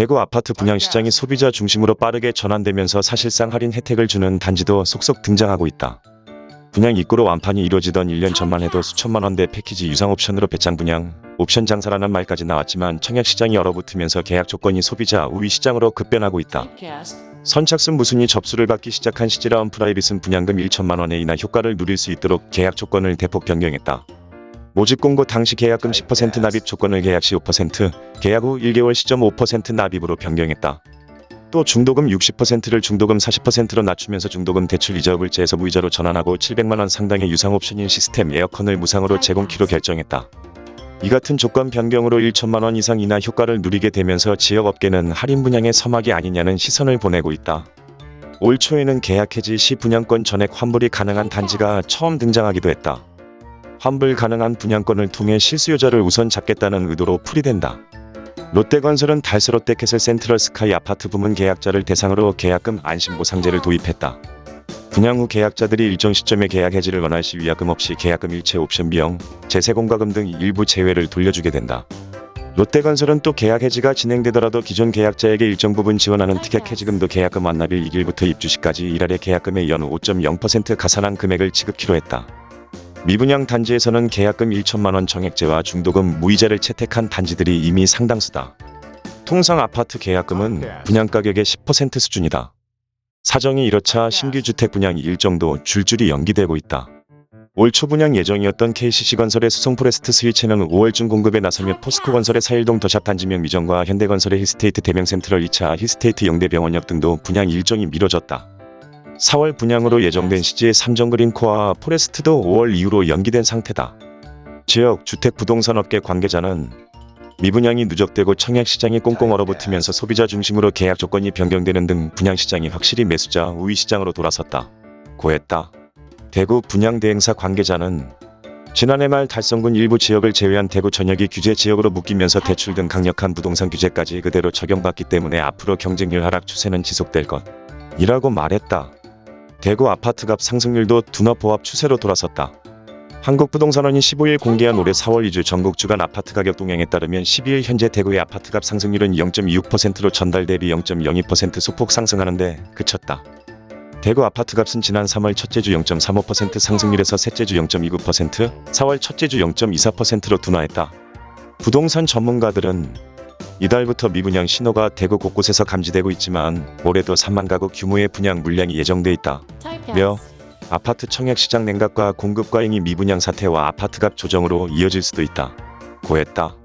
대구 아파트 분양 시장이 소비자 중심으로 빠르게 전환되면서 사실상 할인 혜택을 주는 단지도 속속 등장하고 있다. 분양 입구로 완판이 이루어지던 1년 전만 해도 수천만 원대 패키지 유상 옵션으로 배짱 분양, 옵션 장사라는 말까지 나왔지만 청약 시장이 얼어붙으면서 계약 조건이 소비자 우위 시장으로 급변하고 있다. 선착순 무순위 접수를 받기 시작한 시지 라온프라이빗은 분양금 1천만 원의 인하 효과를 누릴 수 있도록 계약 조건을 대폭 변경했다. 모집 공고 당시 계약금 10% 납입 조건을 계약 시 5%, 계약 후 1개월 시점 5% 납입으로 변경했다. 또 중도금 60%를 중도금 40%로 낮추면서 중도금 대출 이자 물자에서 무이자로 전환하고 700만원 상당의 유상 옵션인 시스템 에어컨을 무상으로 제공키로 결정했다. 이 같은 조건 변경으로 1천만원 이상 인하 효과를 누리게 되면서 지역업계는 할인 분양의 서막이 아니냐는 시선을 보내고 있다. 올 초에는 계약 해지 시 분양권 전액 환불이 가능한 단지가 처음 등장하기도 했다. 환불 가능한 분양권을 통해 실수요자를 우선 잡겠다는 의도로 풀이된다. 롯데건설은 달서 롯데캐슬 센트럴 스카이 아파트 부문 계약자를 대상으로 계약금 안심보상제를 도입했다. 분양 후 계약자들이 일정 시점에 계약 해지를 원할 시 위약금 없이 계약금 일체 옵션 비용, 제세공과금 등 일부 제외를 돌려주게 된다. 롯데건설은 또 계약 해지가 진행되더라도 기존 계약자에게 일정 부분 지원하는 특약 해지금도 계약금 완납일 익일부터 입주 시까지 일할의 계약금의 연 5.0% 가산한 금액을 지급키로 했다. 미분양 단지에서는 계약금 1천만원 정액제와 중도금 무이자를 채택한 단지들이 이미 상당수다. 통상 아파트 계약금은 분양가격의 10% 수준이다. 사정이 이렇자 신규 주택 분양이 일정도 줄줄이 연기되고 있다. 올 초 분양 예정이었던 KCC건설의 수성포레스트 스위첸은 5월 중 공급에 나서며 포스코건설의 사일동 더샵 단지명 미정과 현대건설의 힐스테이트 대명센트럴 2차 힐스테이트 영대병원역 등도 분양 일정이 미뤄졌다. 4월 분양으로 예정된 시지의 삼정 그린코아 포레스트도 5월 이후로 연기된 상태다. 지역 주택 부동산 업계 관계자는 미분양이 누적되고 청약 시장이 꽁꽁 얼어붙으면서 소비자 중심으로 계약 조건이 변경되는 등 분양 시장이 확실히 매수자 우위 시장으로 돌아섰다. 고했다. 대구 분양대행사 관계자는 지난해 말 달성군 일부 지역을 제외한 대구 전역이 규제 지역으로 묶이면서 대출 등 강력한 부동산 규제까지 그대로 적용받기 때문에 앞으로 경쟁률 하락 추세는 지속될 것. 이라고 말했다. 대구 아파트값 상승률도 둔화보합 추세로 돌아섰다. 한국부동산원이 15일 공개한 올해 4월 2주 전국 주간 아파트 가격 동향에 따르면 12일 현재 대구의 아파트값 상승률은 0.26%로 전달 대비 0.02% 소폭 상승하는데 그쳤다. 대구 아파트값은 지난 3월 첫째 주 0.35% 상승률에서 셋째 주 0.29%, 4월 첫째 주 0.24%로 둔화했다. 부동산 전문가들은 이달부터 미분양 신호가 대구 곳곳에서 감지되고 있지만 올해도 3만 가구 규모의 분양 물량이 예정돼 있다. 며 아파트 청약 시장 냉각과 공급 과잉이 미분양 사태와 아파트값 조정으로 이어질 수도 있다. 고했다.